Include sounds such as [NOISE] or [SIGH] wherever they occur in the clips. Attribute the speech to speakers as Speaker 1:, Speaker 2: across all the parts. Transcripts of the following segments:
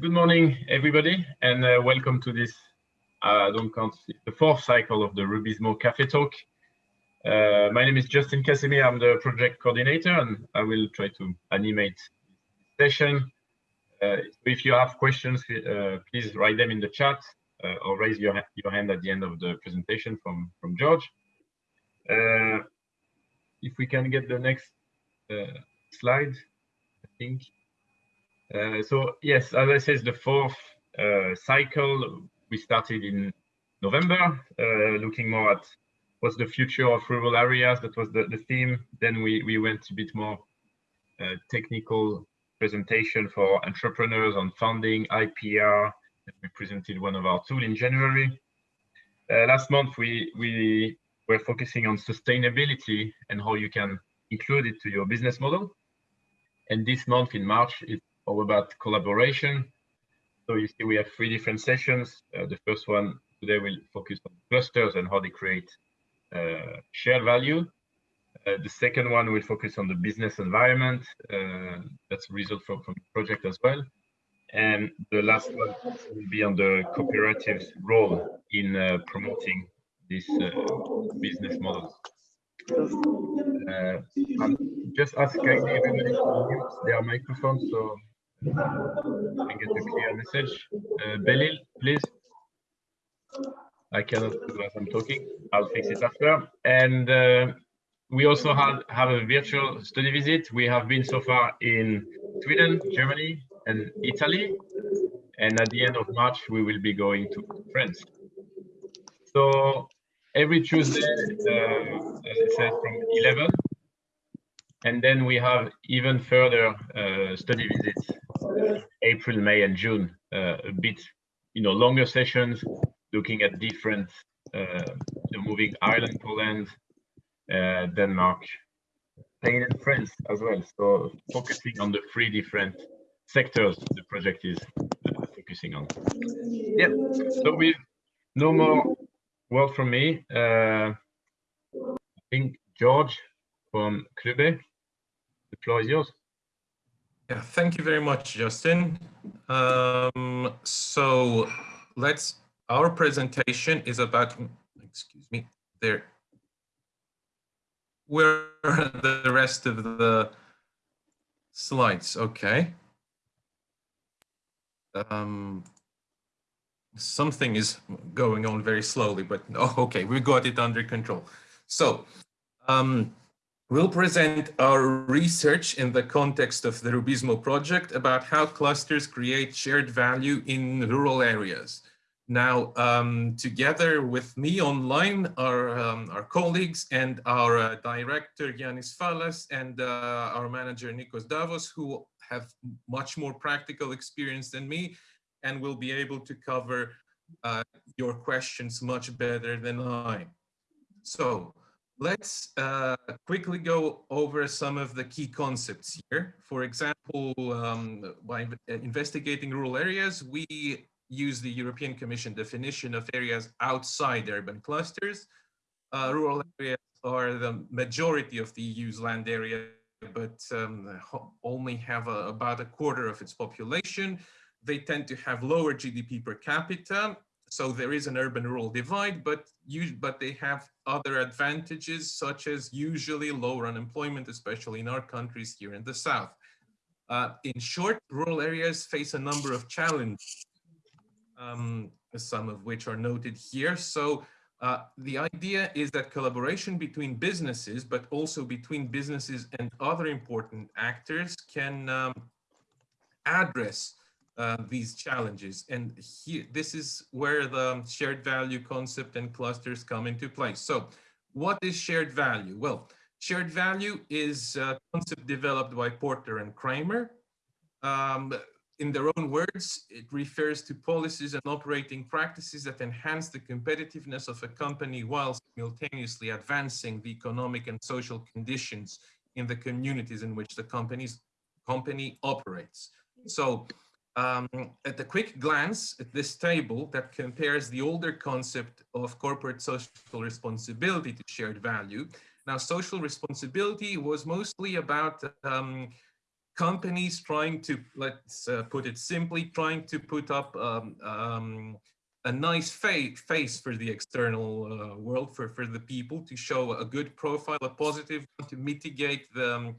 Speaker 1: good morning, everybody, and uh, welcome to this, uh, I don't count, the fourth cycle of the Rubizmo Cafe Talk. Uh, my name is Justin Casimir, I'm the project coordinator, and I will try to animate this session. Uh, if you have questions, uh, please write them in the chat uh, or raise your, your hand at the end of the presentation from, from George. if we can get the next slide, I think. Uh, so yes, as I said, the fourth uh, cycle we started in November, uh, looking more at what's the future of rural areas. That was the, the theme. Then we we went a bit more uh, technical presentation for entrepreneurs on funding, IPR. We presented one of our tools in January. Uh, last month we we were focusing on sustainability and how you can include it to your business model. And this month in March, it's all about collaboration. So you see we have three different sessions. Uh, the first one today will focus on clusters and how they create uh, shared value. Uh, the second one will focus on the business environment. Uh, that's a result from, from the project as well. And the last one will be on the cooperative's role in uh, promoting this uh, business model. Just asking everybody to mute their microphone so I get a clear message. Uh, Belil, please. I cannot do as I'm talking. I'll fix it after. And uh, we also have, have a virtual study visit. We have been so far in Sweden, Germany, and Italy. And at the end of March, we will be going to France. So every Tuesday, uh, as I said, from 11. And then we have even further uh, study visits April, May, and June, uh, a bit, you know, longer sessions looking at different, uh, moving Ireland, Poland, uh, Denmark, Spain, and France as well. So focusing on the three different sectors the project is focusing on. Yeah. So with no more word from me, I think George from Clube, the floor is yours.
Speaker 2: Yeah, thank you very much, Justin. Um, so let's, our presentation is about, excuse me, there. Where are the rest of the slides? Okay. Um, something is going on very slowly, but oh, okay, we got it under control. So um, We'll present our research in the context of the Rubizmo project about how clusters create shared value in rural areas. Now, um, together with me online are um, our colleagues and our uh, director, Yanis Fallas, and uh, our manager, Nikos Davos, who have much more practical experience than me and will be able to cover uh, your questions much better than I. So Let's uh, quickly go over some of the key concepts here. For example, um, by investigating rural areas, we use the European Commission definition of areas outside urban clusters. Uh, rural areas are the majority of the EU's land area, but um, only have a, about a quarter of its population. They tend to have lower GDP per capita so there is an urban-rural divide, but you, but they have other advantages, such as usually lower unemployment, especially in our countries here in the south. Uh, in short, rural areas face a number of challenges, um, some of which are noted here. So uh, the idea is that collaboration between businesses, but also between businesses and other important actors can um, address uh, these challenges. And here, this is where the shared value concept and clusters come into play. So what is shared value? Well, shared value is a concept developed by Porter and Kramer. Um, in their own words, it refers to policies and operating practices that enhance the competitiveness of a company while simultaneously advancing the economic and social conditions in the communities in which the company's company operates. So um, at a quick glance at this table that compares the older concept of corporate social responsibility to shared value. Now, social responsibility was mostly about um, companies trying to, let's uh, put it simply, trying to put up um, um, a nice fa face for the external uh, world, for, for the people, to show a good profile, a positive to mitigate the um,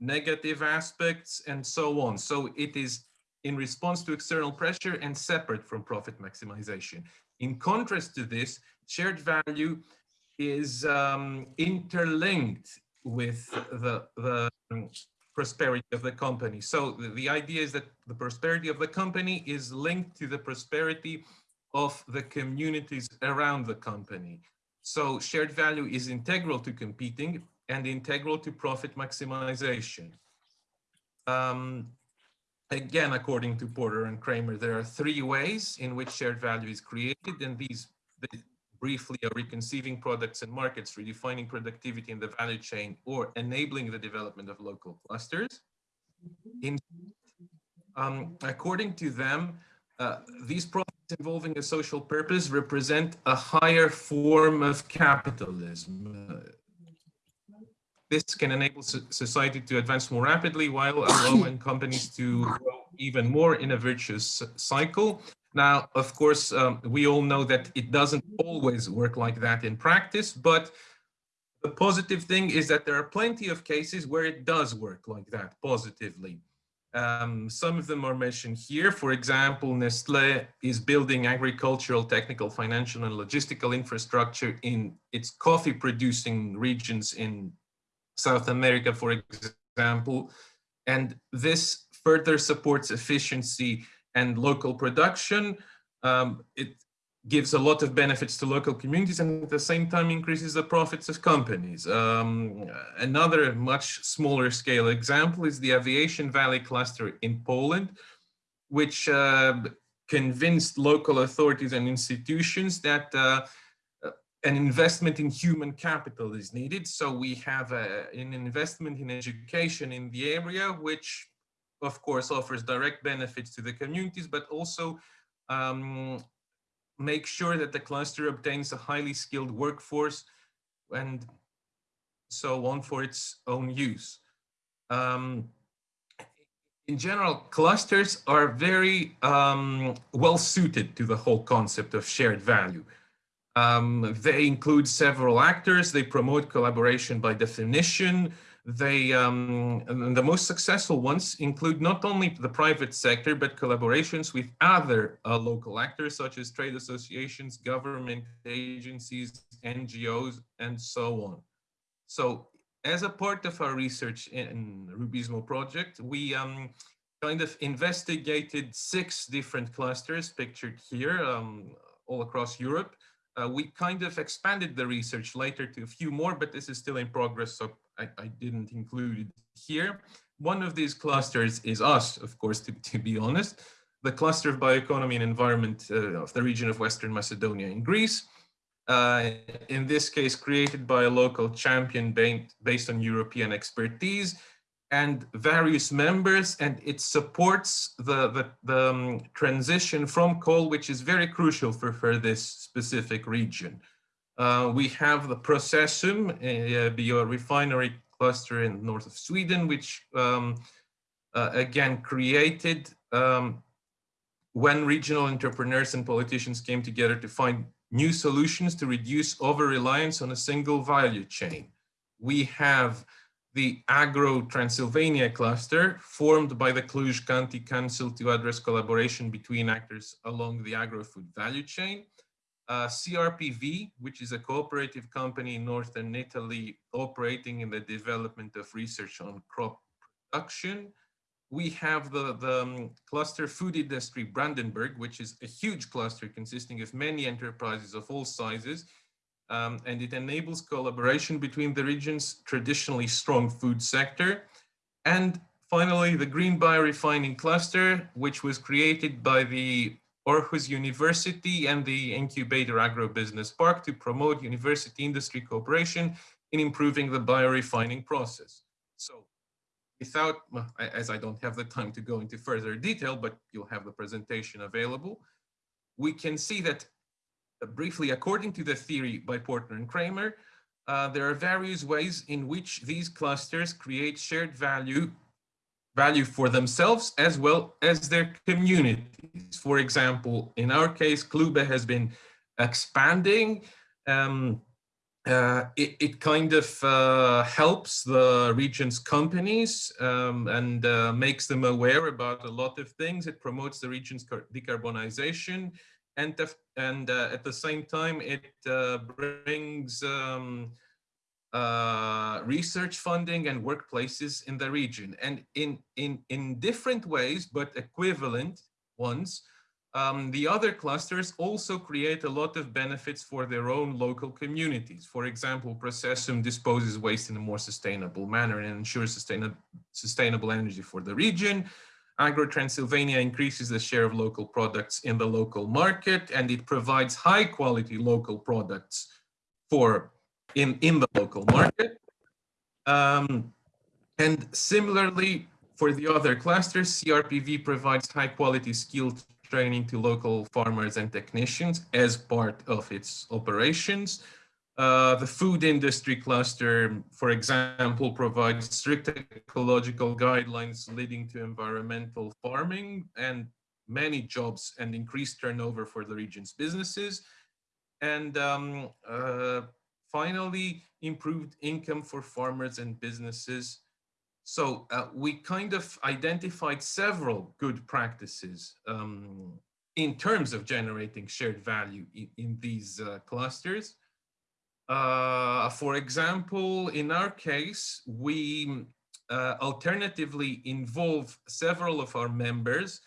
Speaker 2: negative aspects and so on. So it is in response to external pressure and separate from profit maximization. In contrast to this, shared value is um, interlinked with the, the prosperity of the company. So the, the idea is that the prosperity of the company is linked to the prosperity of the communities around the company. So shared value is integral to competing and integral to profit maximization. Um, again, according to Porter and Kramer, there are three ways in which shared value is created, and these briefly are reconceiving products and markets, redefining productivity in the value chain, or enabling the development of local clusters. In, um, according to them, uh, these products involving a social purpose represent a higher form of capitalism. Uh, this can enable society to advance more rapidly while [LAUGHS] allowing companies to grow even more in a virtuous cycle. Now, of course, um, we all know that it doesn't always work like that in practice, but the positive thing is that there are plenty of cases where it does work like that positively. Um, some of them are mentioned here. For example, Nestle is building agricultural, technical, financial, and logistical infrastructure in its coffee producing regions in South America, for example. And this further supports efficiency and local production. Um, it gives a lot of benefits to local communities and at the same time increases the profits of companies. Um, another much smaller scale example is the Aviation Valley cluster in Poland, which uh, convinced local authorities and institutions that uh, an investment in human capital is needed. So we have a, an investment in education in the area, which of course, offers direct benefits to the communities, but also um, make sure that the cluster obtains a highly skilled workforce and so on for its own use. Um, in general, clusters are very um, well suited to the whole concept of shared value. Um, they include several actors, they promote collaboration by definition, they, um, the most successful ones include not only the private sector, but collaborations with other uh, local actors, such as trade associations, government agencies, NGOs, and so on. So as a part of our research in Rubizmo project, we um, kind of investigated six different clusters pictured here um, all across Europe. Uh, we kind of expanded the research later to a few more, but this is still in progress, so I, I didn't include it here. One of these clusters is us, of course, to, to be honest, the cluster of bioeconomy and environment uh, of the region of Western Macedonia in Greece. Uh, in this case, created by a local champion based on European expertise and various members, and it supports the, the, the um, transition from coal, which is very crucial for, for this specific region. Uh, we have the Processum, a biorefinery cluster in north of Sweden, which um, uh, again created um, when regional entrepreneurs and politicians came together to find new solutions to reduce over-reliance on a single value chain. We have the Agro Transylvania cluster formed by the Cluj County Council to address collaboration between actors along the agro-food value chain uh, CRPV, which is a cooperative company in Northern Italy operating in the development of research on crop production. We have the, the um, cluster food industry Brandenburg, which is a huge cluster consisting of many enterprises of all sizes. Um, and it enables collaboration between the region's traditionally strong food sector. And finally, the Green Biorefining Cluster, which was created by the Aarhus University and the Incubator Agro-Business Park to promote university industry cooperation in improving the biorefining process. So without, as I don't have the time to go into further detail, but you'll have the presentation available, we can see that briefly, according to the theory by Porter and Kramer, uh, there are various ways in which these clusters create shared value value for themselves as well as their communities. For example, in our case, Clube has been expanding. Um, uh, it, it, kind of uh, helps the region's companies um, and uh, makes them aware about a lot of things. It promotes the region's decarbonization and, and uh, at the same time, it uh, brings um, uh, research funding and workplaces in the region. And in, in, in different ways, but equivalent ones, um, the other clusters also create a lot of benefits for their own local communities. For example, Processum disposes waste in a more sustainable manner and ensures sustainable, sustainable energy for the region. Agro Transylvania increases the share of local products in the local market and it provides high quality local products for in, in the local market. Um, and similarly, for the other clusters, CRPV provides high quality skilled training to local farmers and technicians as part of its operations. Uh, the food industry cluster, for example, provides strict ecological guidelines leading to environmental farming and many jobs and increased turnover for the region's businesses. And um, uh, finally, improved income for farmers and businesses so uh, we kind of identified several good practices um, in terms of generating shared value in, in these uh, clusters. Uh, for example, in our case, we uh, alternatively involve several of our members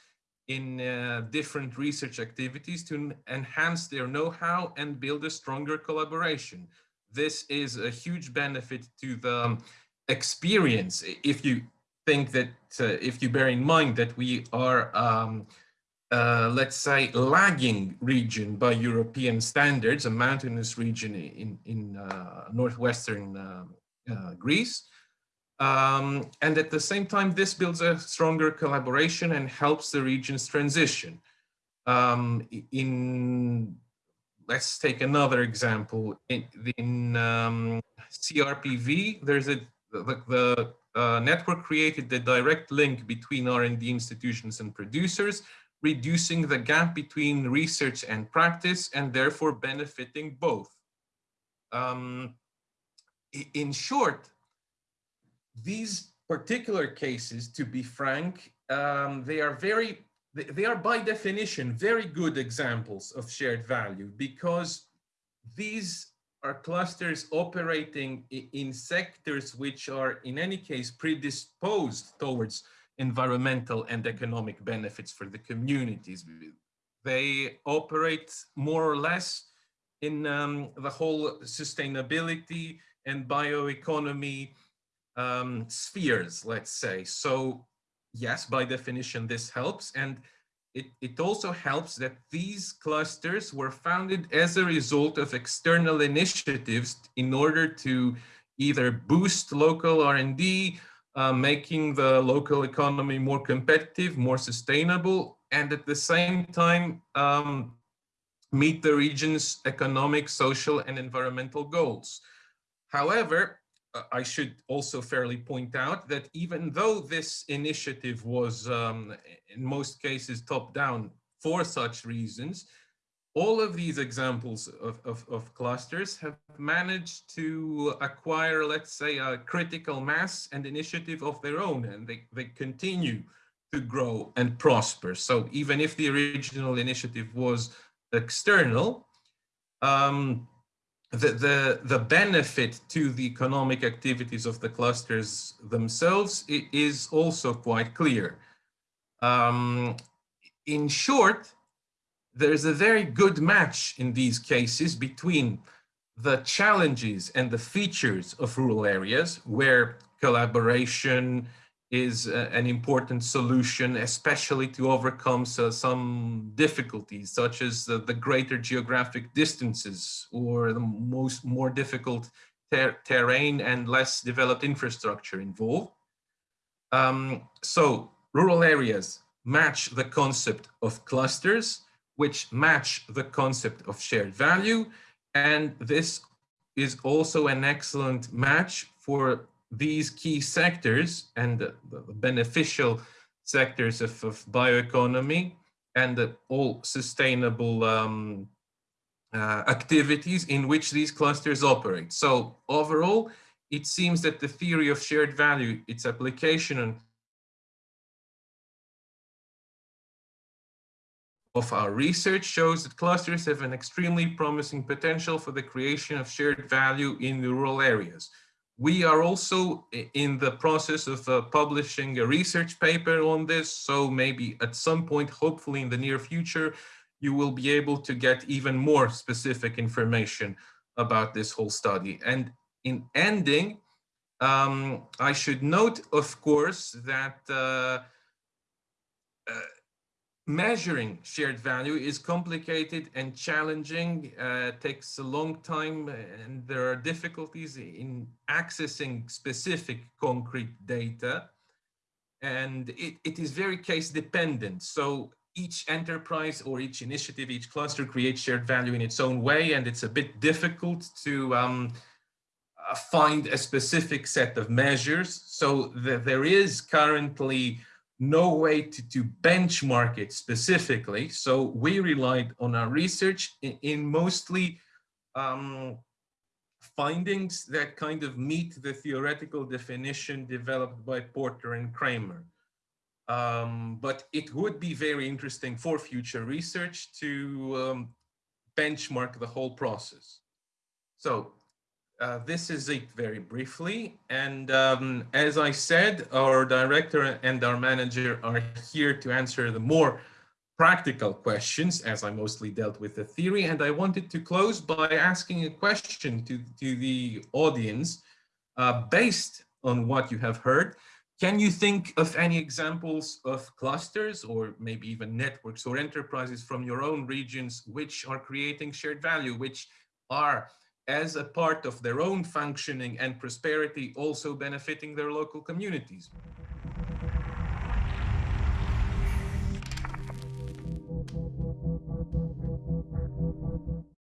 Speaker 2: in uh, different research activities to enhance their know-how and build a stronger collaboration. This is a huge benefit to the um, experience if you think that uh, if you bear in mind that we are um, uh, let's say lagging region by European standards, a mountainous region in, in uh, northwestern uh, uh, Greece. Um, and at the same time, this builds a stronger collaboration and helps the region's transition. Um, in, let's take another example. In, in um, CRPV, there's a the, the uh, network created the direct link between R&D institutions and producers, reducing the gap between research and practice and therefore benefiting both. Um, in short, these particular cases, to be frank, um, they are very, they are by definition, very good examples of shared value because these are clusters operating in sectors which are in any case predisposed towards environmental and economic benefits for the communities. They operate more or less in um, the whole sustainability and bioeconomy um, spheres, let's say. So yes, by definition, this helps. And it, it also helps that these clusters were founded as a result of external initiatives in order to either boost local R&D, uh, making the local economy more competitive, more sustainable, and at the same time um, meet the region's economic, social, and environmental goals. However, I should also fairly point out that even though this initiative was um, in most cases top down for such reasons, all of these examples of, of, of, clusters have managed to acquire, let's say, a critical mass and initiative of their own, and they, they continue to grow and prosper. So even if the original initiative was external, um, the, the, the benefit to the economic activities of the clusters themselves is also quite clear. Um, in short, there's a very good match in these cases between the challenges and the features of rural areas where collaboration, is an important solution, especially to overcome so, some difficulties, such as the, the, greater geographic distances or the most more difficult ter terrain and less developed infrastructure involved. Um, so rural areas match the concept of clusters, which match the concept of shared value. And this is also an excellent match for these key sectors and the, beneficial sectors of, of bioeconomy and all sustainable um, uh, activities in which these clusters operate. So overall, it seems that the theory of shared value, its application on of our research shows that clusters have an extremely promising potential for the creation of shared value in rural areas. We are also in the process of uh, publishing a research paper on this, so maybe at some point, hopefully in the near future, you will be able to get even more specific information about this whole study. And in ending, um, I should note, of course, that uh, uh, measuring shared value is complicated and challenging, uh, takes a long time, and there are difficulties in accessing specific concrete data. And it, it is very case dependent. So each enterprise or each initiative, each cluster creates shared value in its own way, and it's a bit difficult to um, uh, find a specific set of measures. So the, there is currently no way to, to benchmark it specifically. So we relied on our research in, in mostly um, findings that kind of meet the theoretical definition developed by Porter and Kramer. Um, but it would be very interesting for future research to um, benchmark the whole process. So uh, this is it very briefly. And um, as I said, our director and our manager are here to answer the more practical questions as I mostly dealt with the theory. And I wanted to close by asking a question to, to the audience uh, based on what you have heard. Can you think of any examples of clusters or maybe even networks or enterprises from your own regions which are creating shared value, which are as a part of their own functioning and prosperity, also benefiting their local communities.